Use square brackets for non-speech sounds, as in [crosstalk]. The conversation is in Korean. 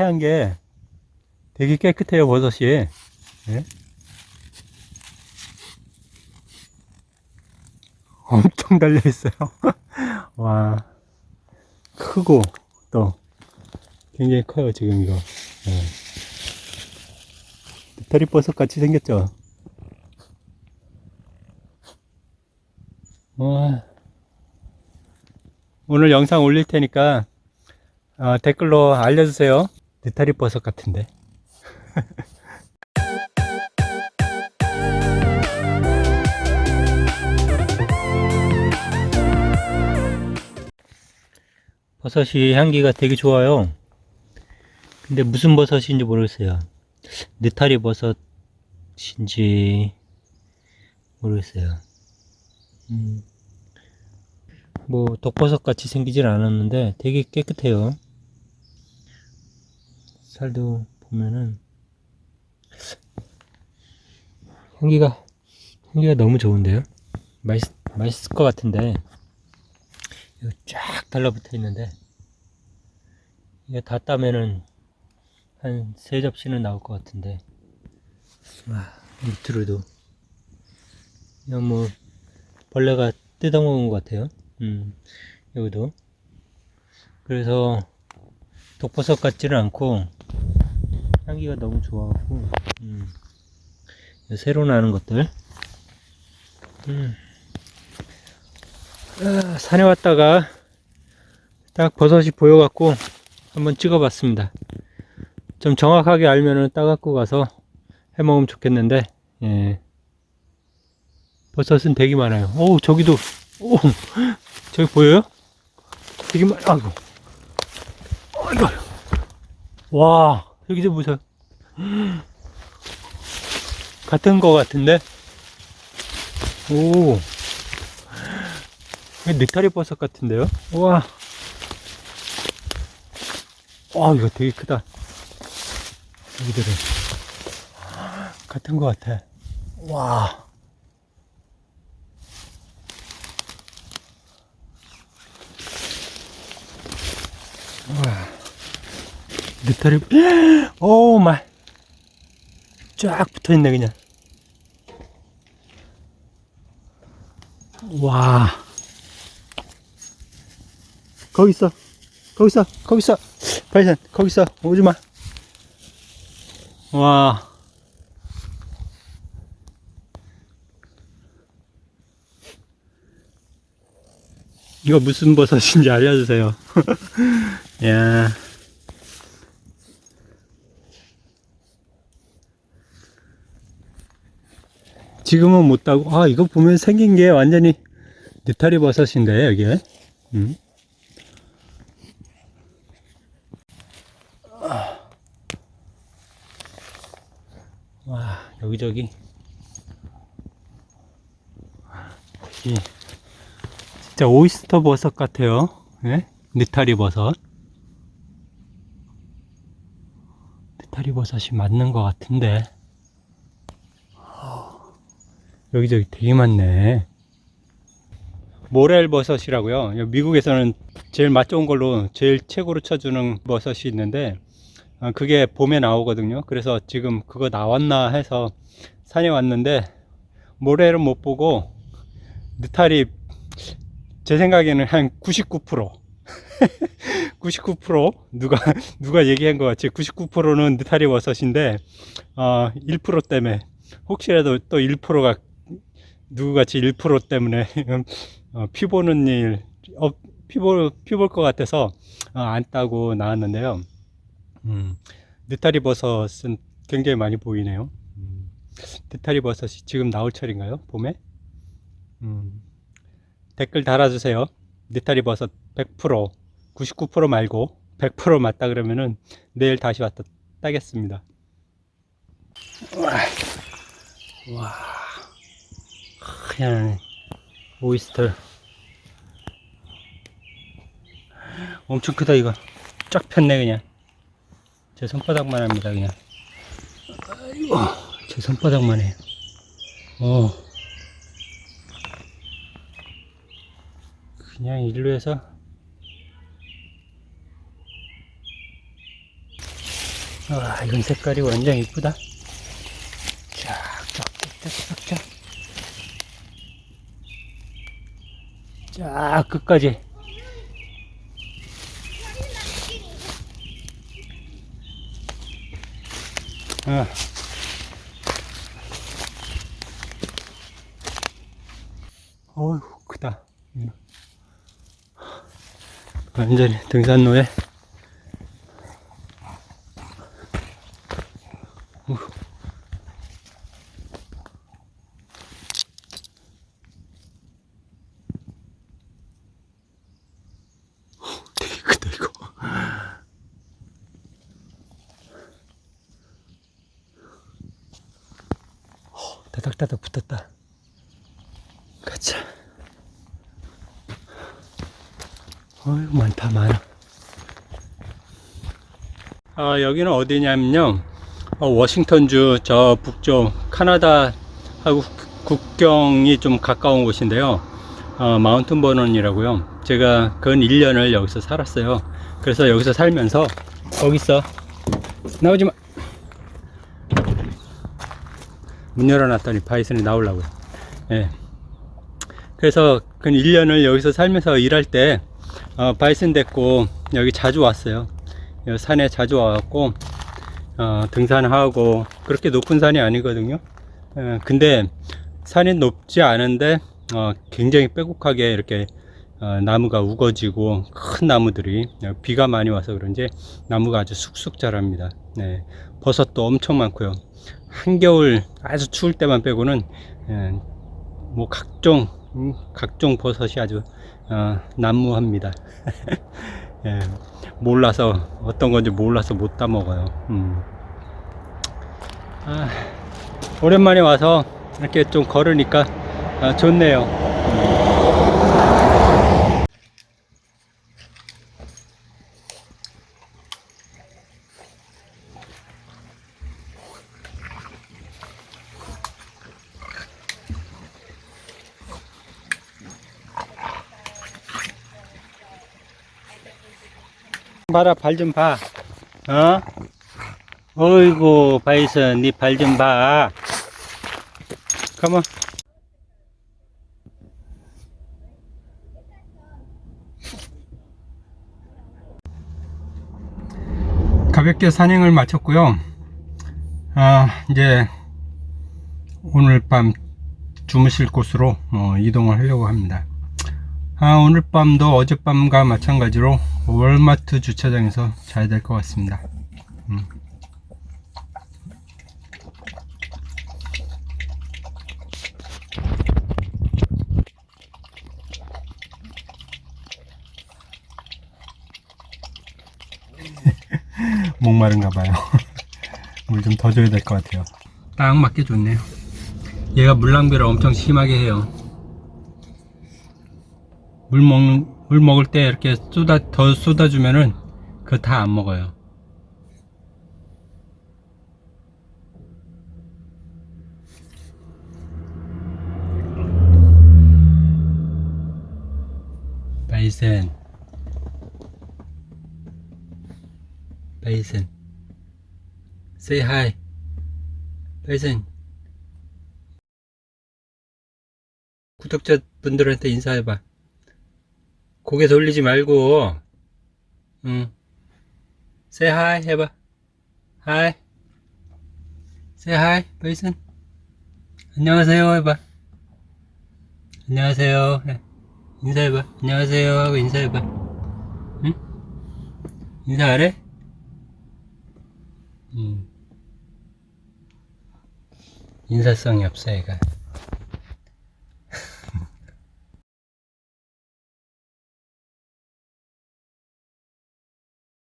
하얀 게 되게 깨끗해요, 버섯이. 예? 엄청 달려 있어요. [laughs] 와. 크고, 또, 굉장히 커요, 지금 이거. 예. 느타리 버섯 같이 생겼죠? 와. 오늘 영상 올릴 테니까, 어, 댓글로 알려주세요. 느타리 버섯 같은데. [laughs] 버섯이 향기가 되게 좋아요. 근데 무슨 버섯인지 모르겠어요. 느타리 버섯인지 모르겠어요. 음, 뭐 독버섯 같이 생기진 않았는데 되게 깨끗해요. 살도 보면은 향기가 향기가 너무 좋은데요. 맛있 맛있을 것 같은데 이거 쫙 달라붙어 있는데 이게 다 따면은 한 세 접시는 나올 것 같은데. 와 밑으로도. 이거 뭐 벌레가 뜯어먹은 것 같아요. 음 여기도. 그래서 독버섯 같지는 않고 향기가 너무 좋아하고 음. 새로 나는 것들 음. 아, 산에 왔다가 딱 버섯이 보여갖고 한번 찍어봤습니다. 좀 정확하게 알면은 따갖고 가서 해먹으면 좋겠는데, 예. 버섯은 되게 많아요. 오, 저기도, 오, 저기 보여요? 되게 많, 아이고. 아이고. 와, 여기도 보세요. 같은 거 같은데? 오. 느타리 버섯 같은데요? 우와. 와, 이거 되게 크다. 여기들은. 같은 것 같아. 와. 와. 느타리, 오 마이. 쫙 붙어 있네, 그냥. 와. 거기 있어. 거기 있어. 거기 있어. 발산, 거기 있어. 오지 마. 와. 이거 무슨 버섯인지 알려주세요. [laughs] 야. 지금은 못 따고, 아, 이거 보면 생긴 게 완전히 느타리 버섯인데, 여기에. 음. 와 여기저기 이 진짜 오이스터 버섯 같아요 예? 느타리 버섯 느타리 버섯이 맞는 것 같은데 여기저기 되게 많네. 모렐 버섯이라고요. 미국에서는 제일 맛 좋은 걸로 제일 최고로 쳐주는 버섯이 있는데 어, 그게 봄에 나오거든요. 그래서 지금 그거 나왔나 해서 산에 왔는데 모래를 못 보고 느타리 제 생각에는 한 99% 99% [laughs] 누가 누가 얘기한 것 같이 99%는 느타리 버섯인데 어, 1% 때문에. 혹시라도 또 1%가 누구같이 1% 때문에 [laughs] 어, 피 보는 일 어, 피볼 피볼 것 같아서 어, 안 따고 나왔는데요 음, 느타리 버섯은 굉장히 많이 보이네요. 음, 느타리 버섯이 지금 나올 철인가요? 봄에? 음, 댓글 달아주세요. 느타리 버섯 100% 99% 말고 100% 맞다 그러면은 내일 다시 왔다 따겠습니다. 와, 와, 하얀 오이스터 엄청 크다 이거. 쫙 폈네 그냥. 제 손바닥만 합니다 그냥. 아이고 제 손바닥만 해요. 어. 그냥 일로 해서. 와, 이건 색깔이 완전 이쁘다. 쫙, 쫙, 쫙, 쫙, 쫙. 쫙, 끝까지. 아. 어휴, 크다. 음. 완전히 등산로에 우. 되게 크다 이거 어, 다닥다닥 붙었다. 가자. 어휴 많다 많아. 아 여기는 어디냐면요. 어, 워싱턴주 저 북쪽 카나다 하고 국경이 좀 가까운 곳인데요. 어, 마운튼 버넌이라고요. 제가 근 1년을 여기서 살았어요. 그래서 여기서 살면서 거기 있어 나오지마 문 열어놨더니 바이슨이 나오려고요. 예. 그래서 근 1년을 여기서 살면서 일할 때 어, 바이슨 데리고 여기 자주 왔어요. 여기 산에 자주 와갖고 어, 등산하고 그렇게 높은 산이 아니거든요. 예, 근데 산이 높지 않은데 어, 굉장히 빼곡하게 이렇게 어, 나무가 우거지고 큰 나무들이 어, 비가 많이 와서 그런지 나무가 아주 쑥쑥 자랍니다. 네, 버섯도 엄청 많고요 한겨울 아주 추울 때만 빼고는 예, 뭐 각종 음, 각종 버섯이 아주 어, 난무합니다. [laughs] 예, 몰라서 어떤 건지 몰라서 못 따 먹어요. 음. 아, 오랜만에 와서 이렇게 좀 걸으니까 아, 좋네요 봐라 발 좀 봐. 어? 어이구 바이슨 니발좀 봐. 컴온. 가볍게 산행을 마쳤고요. 아 이제 오늘 밤 주무실 곳으로 어, 이동을 하려고 합니다. 아, 오늘 밤도 어젯밤과 마찬가지로 월마트 주차장에서 자야 될것 같습니다. 음. [laughs] 목마른가 봐요. [laughs] 물 좀 더 줘야 될 것 같아요. 딱 맞게 좋네요. 얘가 물 낭비를 엄청 심하게 해요. 물 먹는 물 먹을 때 이렇게 쏟아 더 쏟아주면은 그거 다 안 먹어요. 바이슨 바이슨 say hi. 바이슨 구독자분들한테 인사해봐 고개 돌리지 말고 응. Say hi 해봐. Hi. Say hi 베이슨 안녕하세요 해봐. 안녕하세요 해. 인사해봐. 안녕하세요 하고 인사해봐. 응? 인사 안 해? 응. 인사성이 없어 얘가